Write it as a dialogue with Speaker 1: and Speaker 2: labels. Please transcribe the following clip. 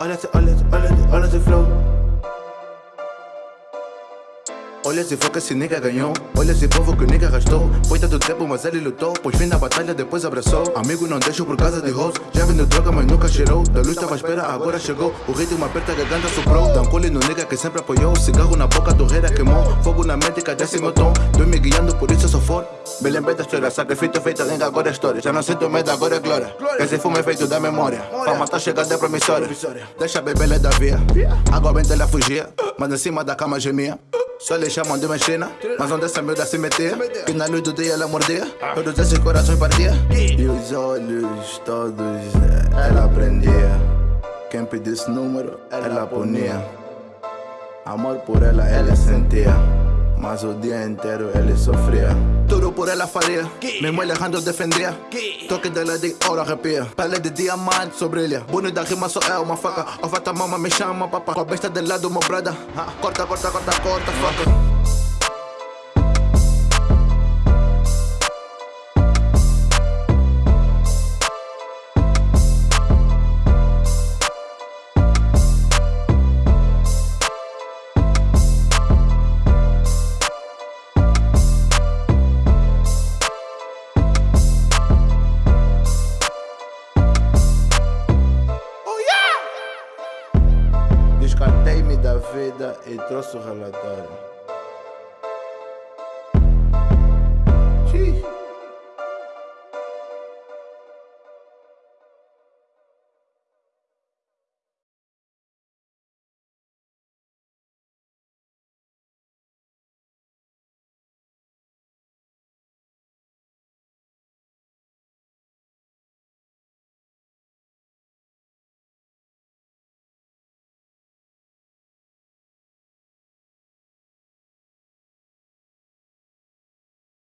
Speaker 1: All of the, all of the, all of the, all of the flow. Olha esse flow que esse nigga ganhou. Olha esse povo que o nigga gastou. Foi tanto tempo mas ele lutou. Pois fim na batalha depois abraçou. Amigo não deixo por causa de hoes. Já vindo droga mas nunca cheirou. Da luz tava à espera agora chegou. O ritmo aperta a garganta soprou. Dá um no nigga que sempre apoiou. Cigarro na boca, torreira queimou. Fogo na mente que desce meu tom. Tô me guiando por isso sou forte Me lembrei da história Sacrifício feito lenga agora é história. Já não sinto medo agora é glória. Esse fumo é feito da memória. Fama tá chegando é promissória. Deixa a bebê da via. Água bem ela fugia. Mas em cima da cama gemia só lhe chamam de mexina, mas onde essa miúda se metia Que na luz do dia ela mordia, todos esses corações partia E os olhos todos ela prendia. Quem pedisse número, ela punia Amor por ela, ela sentia más un día entero él sufría Duro por la faría, me Alejandro defendía Toque de la dictadura rapia, pele de diamante sobre ella Bunu daqui mas sou eu uma faca, a mama me chama papá. Com a besta de lado uma brada, corta, corta, corta, corta, faca Descartei-me da vida e trouxe o relatório.